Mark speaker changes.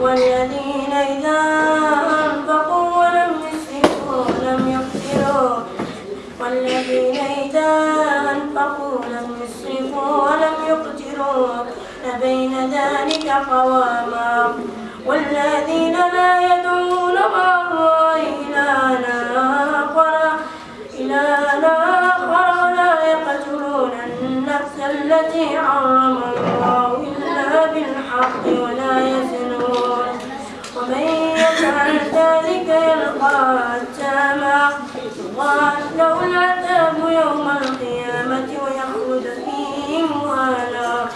Speaker 1: والذين إذا أنفقوا ولم يسرفوا ولم يقتروا والذين إذا أنفقوا لم يسرفوا ولم يقتروا بين ذلك قواما والذين لا يدعون مع الله إلها آخر إلها آخر ولا يقتلون النفس التي حرم الله ذلك يلقى أثاما له العذاب يوم القيامة ويخلد فيه مهانا